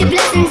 your blessings.